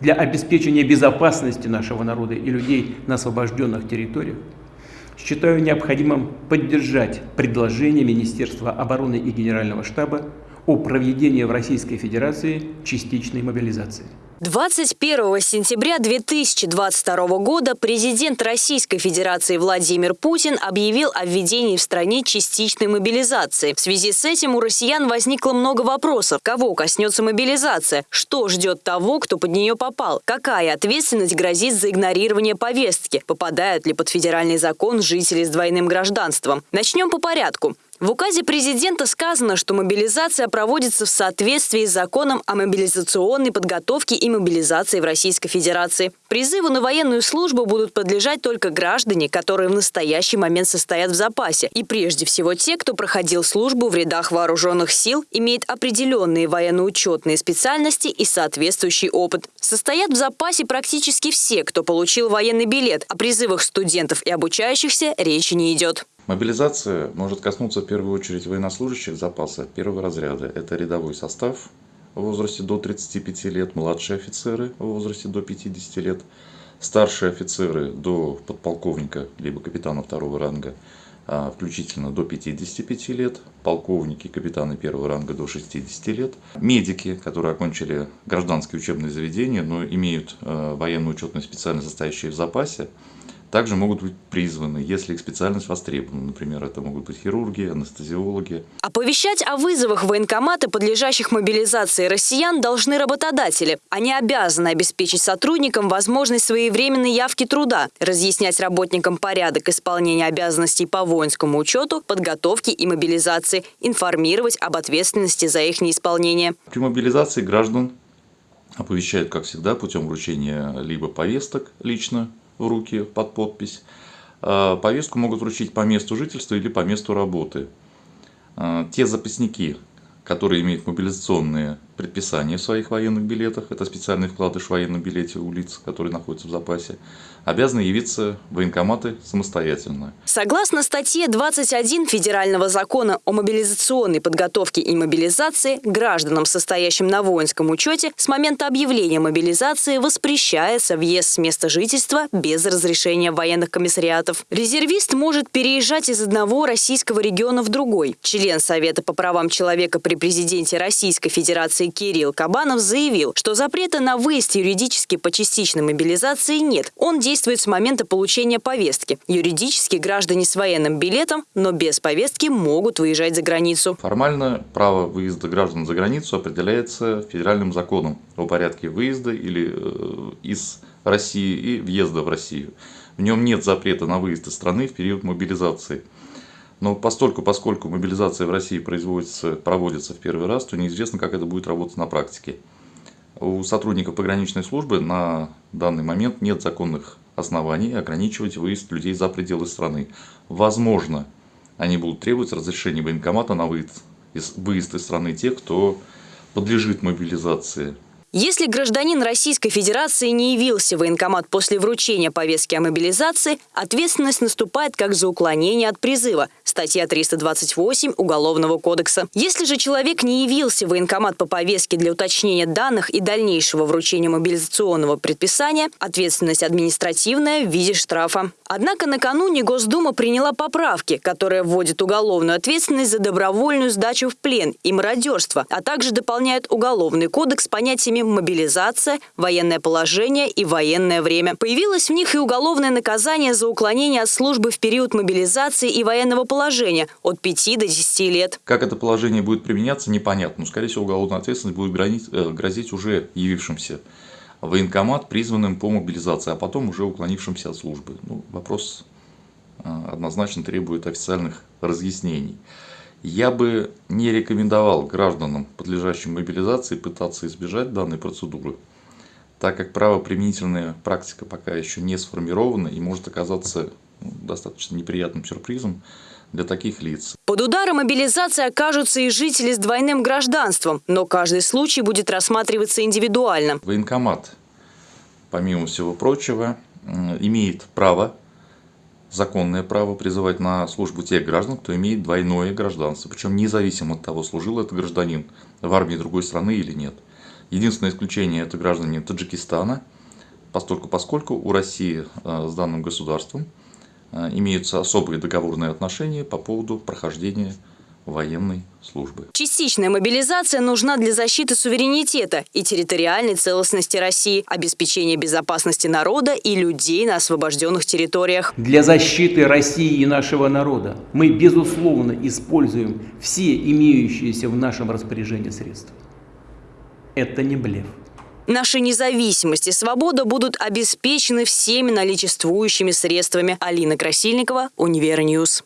для обеспечения безопасности нашего народа и людей на освобожденных территориях, считаю необходимым поддержать предложение Министерства обороны и Генерального штаба о проведении в Российской Федерации частичной мобилизации. 21 сентября 2022 года президент Российской Федерации Владимир Путин объявил о введении в стране частичной мобилизации. В связи с этим у россиян возникло много вопросов. Кого коснется мобилизация? Что ждет того, кто под нее попал? Какая ответственность грозит за игнорирование повестки? Попадают ли под федеральный закон жители с двойным гражданством? Начнем по порядку. В указе президента сказано, что мобилизация проводится в соответствии с законом о мобилизационной подготовке и мобилизации в Российской Федерации. Призыву на военную службу будут подлежать только граждане, которые в настоящий момент состоят в запасе. И прежде всего те, кто проходил службу в рядах вооруженных сил, имеет определенные военно-учетные специальности и соответствующий опыт. Состоят в запасе практически все, кто получил военный билет. О призывах студентов и обучающихся речи не идет. Мобилизация может коснуться в первую очередь военнослужащих запаса первого разряда. Это рядовой состав в возрасте до 35 лет, младшие офицеры в возрасте до 50 лет, старшие офицеры до подполковника либо капитана второго ранга, а, включительно до 55 лет, полковники, капитаны первого ранга до 60 лет, медики, которые окончили гражданские учебные заведения, но имеют а, военную учетную специальность, состоящую в запасе, также могут быть призваны, если их специальность востребована. Например, это могут быть хирурги, анестезиологи. Оповещать о вызовах военкомата, подлежащих мобилизации россиян, должны работодатели. Они обязаны обеспечить сотрудникам возможность своевременной явки труда, разъяснять работникам порядок исполнения обязанностей по воинскому учету, подготовке и мобилизации, информировать об ответственности за их неисполнение. При мобилизации граждан оповещают, как всегда, путем вручения либо повесток лично в руки под подпись. А, повестку могут вручить по месту жительства или по месту работы. А, те запасники, которые имеют мобилизационные предписания в своих военных билетах, это специальный вкладыш в военном билете у лиц, которые находятся в запасе, обязаны явиться в военкоматы самостоятельно. Согласно статье 21 Федерального закона о мобилизационной подготовке и мобилизации, гражданам, состоящим на воинском учете, с момента объявления мобилизации воспрещается въезд с места жительства без разрешения военных комиссариатов. Резервист может переезжать из одного российского региона в другой. Член Совета по правам человека при президенте Российской Федерации Кирилл Кабанов заявил, что запрета на выезд юридически по частичной мобилизации нет. Он действует с момента получения повестки. Юридически граждане с военным билетом, но без повестки могут выезжать за границу. Формально право выезда граждан за границу определяется федеральным законом о порядке выезда или э, из России и въезда в Россию. В нем нет запрета на выезд из страны в период мобилизации. Но постольку, поскольку мобилизация в России производится, проводится в первый раз, то неизвестно, как это будет работать на практике. У сотрудников пограничной службы на данный момент нет законных оснований ограничивать выезд людей за пределы страны. Возможно, они будут требовать разрешения военкомата на выезд из, выезд из страны тех, кто подлежит мобилизации. Если гражданин Российской Федерации не явился в военкомат после вручения повестки о мобилизации, ответственность наступает как за уклонение от призыва, статья 328 Уголовного кодекса. Если же человек не явился в военкомат по повестке для уточнения данных и дальнейшего вручения мобилизационного предписания, ответственность административная в виде штрафа. Однако накануне Госдума приняла поправки, которые вводят уголовную ответственность за добровольную сдачу в плен и мародерство, а также дополняют Уголовный кодекс понятиями мобилизация, военное положение и военное время. Появилось в них и уголовное наказание за уклонение от службы в период мобилизации и военного положения от 5 до 10 лет. Как это положение будет применяться, непонятно. Но, скорее всего, уголовная ответственность будет грозить, э, грозить уже явившимся военкомат, призванным по мобилизации, а потом уже уклонившимся от службы. Ну, вопрос э, однозначно требует официальных разъяснений. Я бы не рекомендовал гражданам, подлежащим мобилизации, пытаться избежать данной процедуры, так как правоприменительная практика пока еще не сформирована и может оказаться достаточно неприятным сюрпризом для таких лиц. Под ударом мобилизации окажутся и жители с двойным гражданством, но каждый случай будет рассматриваться индивидуально. Военкомат, помимо всего прочего, имеет право законное право призывать на службу тех граждан, кто имеет двойное гражданство, причем независимо от того, служил этот гражданин в армии другой страны или нет. Единственное исключение – это граждане Таджикистана, постольку поскольку у России с данным государством имеются особые договорные отношения по поводу прохождения военной службы. Частичная мобилизация нужна для защиты суверенитета и территориальной целостности России, обеспечения безопасности народа и людей на освобожденных территориях. Для защиты России и нашего народа мы, безусловно, используем все имеющиеся в нашем распоряжении средства. Это не блеф. Наша независимость и свобода будут обеспечены всеми наличествующими средствами. Алина Красильникова, Univer News.